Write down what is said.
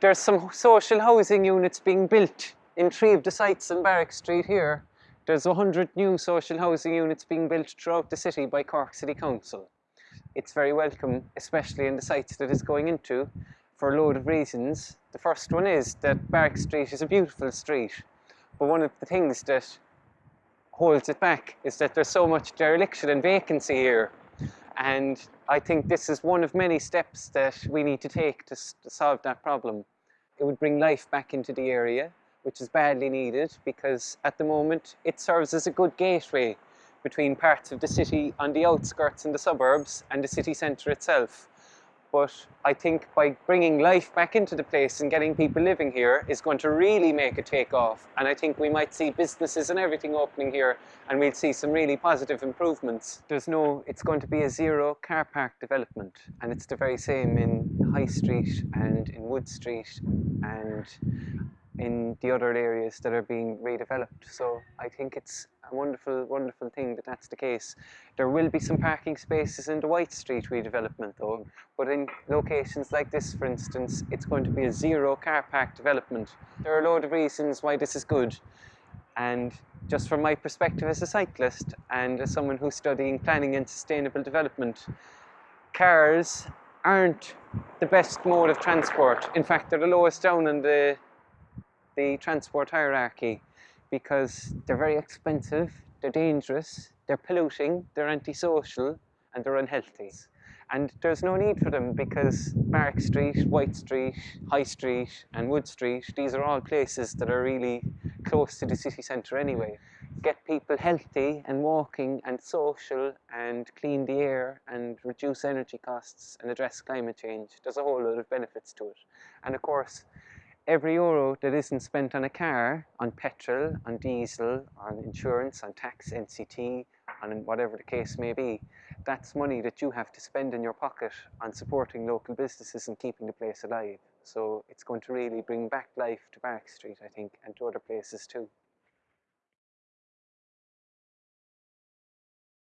There's some social housing units being built in three of the sites in Barrack Street here. There's 100 new social housing units being built throughout the city by Cork City Council. It's very welcome, especially in the sites that it's going into, for a load of reasons. The first one is that Barrack Street is a beautiful street, but one of the things that holds it back is that there's so much dereliction and vacancy here. And I think this is one of many steps that we need to take to, to solve that problem. It would bring life back into the area, which is badly needed because at the moment it serves as a good gateway between parts of the city on the outskirts and the suburbs and the city centre itself. But I think by bringing life back into the place and getting people living here is going to really make a take off. And I think we might see businesses and everything opening here and we'll see some really positive improvements. There's no, it's going to be a zero car park development and it's the very same in High Street and in Wood Street and in the other areas that are being redeveloped. So I think it's a wonderful, wonderful thing that that's the case. There will be some parking spaces in the White Street redevelopment though, but in locations like this, for instance, it's going to be a zero car park development. There are a load of reasons why this is good. And just from my perspective as a cyclist and as someone who's studying planning and sustainable development, cars aren't the best mode of transport. In fact, they're the lowest down in the the transport hierarchy because they're very expensive, they're dangerous, they're polluting, they're antisocial, and they're unhealthy. And there's no need for them because Barrack Street, White Street, High Street, and Wood Street, these are all places that are really close to the city centre anyway. Get people healthy and walking and social and clean the air and reduce energy costs and address climate change. There's a whole lot of benefits to it. And of course, every euro that isn't spent on a car, on petrol, on diesel, on insurance, on tax, NCT, on whatever the case may be, that's money that you have to spend in your pocket on supporting local businesses and keeping the place alive. So it's going to really bring back life to Barrack Street, I think, and to other places too.